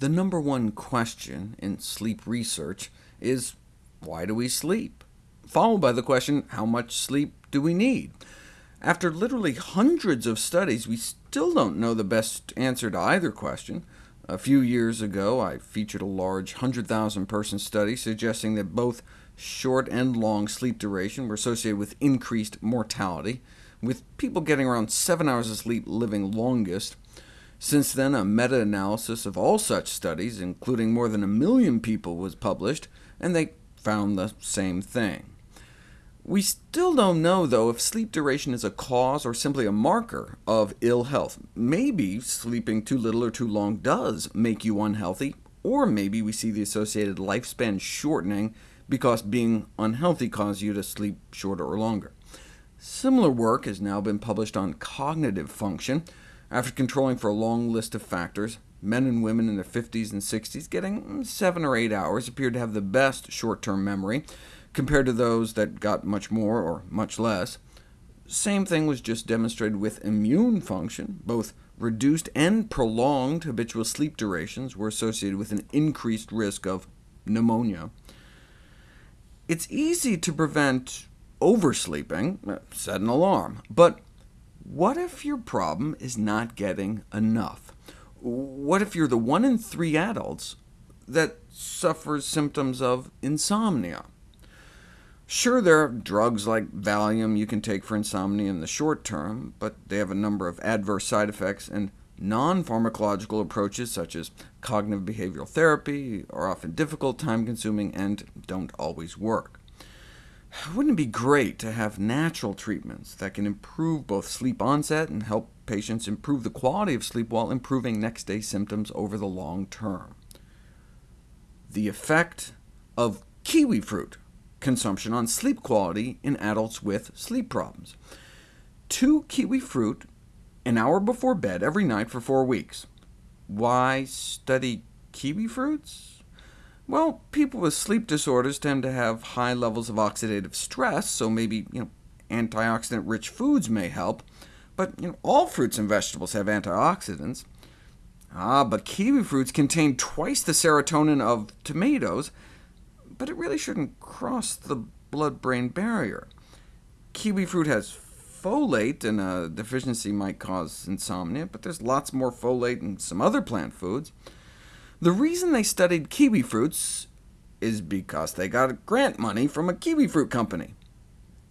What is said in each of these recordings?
The number one question in sleep research is, why do we sleep? Followed by the question, how much sleep do we need? After literally hundreds of studies, we still don't know the best answer to either question. A few years ago, I featured a large 100,000-person study suggesting that both short and long sleep duration were associated with increased mortality, with people getting around 7 hours of sleep living longest. Since then, a meta-analysis of all such studies, including more than a million people, was published, and they found the same thing. We still don't know, though, if sleep duration is a cause or simply a marker of ill health. Maybe sleeping too little or too long does make you unhealthy, or maybe we see the associated lifespan shortening because being unhealthy caused you to sleep shorter or longer. Similar work has now been published on cognitive function, after controlling for a long list of factors, men and women in their 50s and 60s getting mm, 7 or 8 hours appeared to have the best short-term memory, compared to those that got much more or much less. Same thing was just demonstrated with immune function. Both reduced and prolonged habitual sleep durations were associated with an increased risk of pneumonia. It's easy to prevent oversleeping, uh, set an alarm, but what if your problem is not getting enough? What if you're the one in three adults that suffers symptoms of insomnia? Sure, there are drugs like Valium you can take for insomnia in the short term, but they have a number of adverse side effects, and non-pharmacological approaches such as cognitive behavioral therapy are often difficult, time-consuming, and don't always work. Wouldn't it be great to have natural treatments that can improve both sleep onset and help patients improve the quality of sleep while improving next-day symptoms over the long term? The effect of kiwi fruit consumption on sleep quality in adults with sleep problems. Two kiwi fruit an hour before bed every night for four weeks. Why study kiwi fruits? Well, people with sleep disorders tend to have high levels of oxidative stress, so maybe you know, antioxidant-rich foods may help. But you know, all fruits and vegetables have antioxidants. Ah, but kiwi fruits contain twice the serotonin of tomatoes, but it really shouldn't cross the blood-brain barrier. Kiwi fruit has folate, and a deficiency might cause insomnia, but there's lots more folate in some other plant foods. The reason they studied kiwi fruits is because they got grant money from a kiwi fruit company.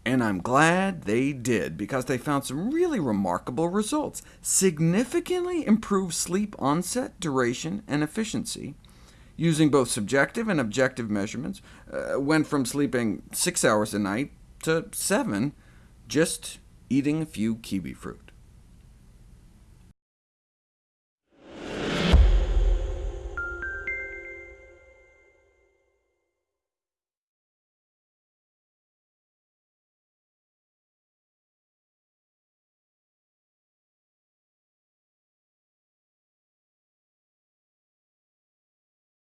And I'm glad they did, because they found some really remarkable results. Significantly improved sleep onset, duration, and efficiency, using both subjective and objective measurements, uh, went from sleeping six hours a night to seven, just eating a few kiwi fruit.